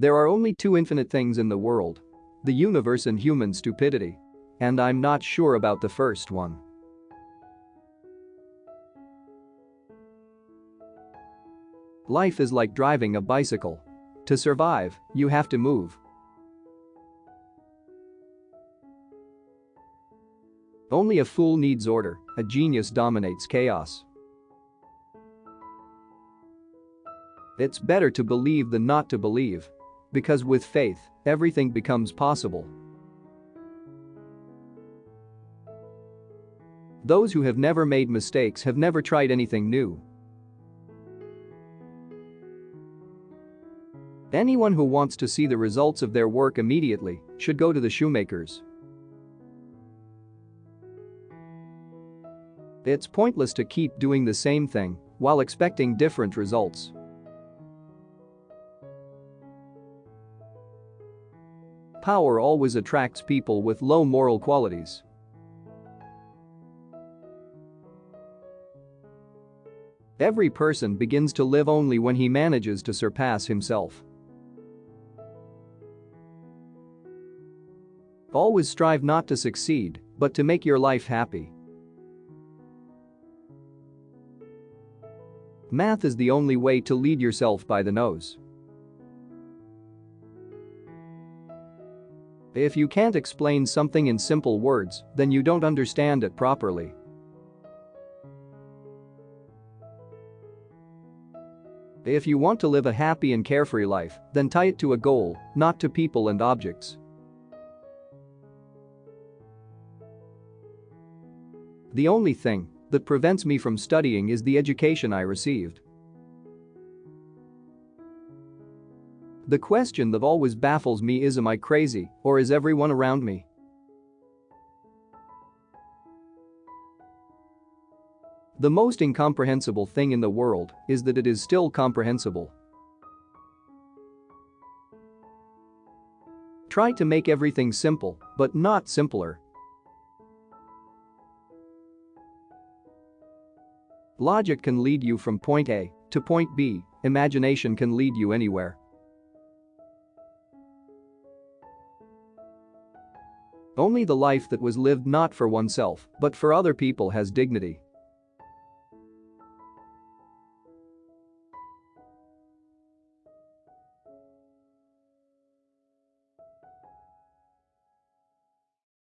There are only two infinite things in the world. The universe and human stupidity. And I'm not sure about the first one. Life is like driving a bicycle. To survive, you have to move. Only a fool needs order, a genius dominates chaos. It's better to believe than not to believe. Because with faith, everything becomes possible. Those who have never made mistakes have never tried anything new. Anyone who wants to see the results of their work immediately should go to the shoemakers. It's pointless to keep doing the same thing while expecting different results. Power always attracts people with low moral qualities. Every person begins to live only when he manages to surpass himself. Always strive not to succeed, but to make your life happy. Math is the only way to lead yourself by the nose. If you can't explain something in simple words, then you don't understand it properly. If you want to live a happy and carefree life, then tie it to a goal, not to people and objects. The only thing that prevents me from studying is the education I received. The question that always baffles me is am I crazy or is everyone around me? The most incomprehensible thing in the world is that it is still comprehensible. Try to make everything simple, but not simpler. Logic can lead you from point A to point B, imagination can lead you anywhere. Only the life that was lived not for oneself, but for other people has dignity.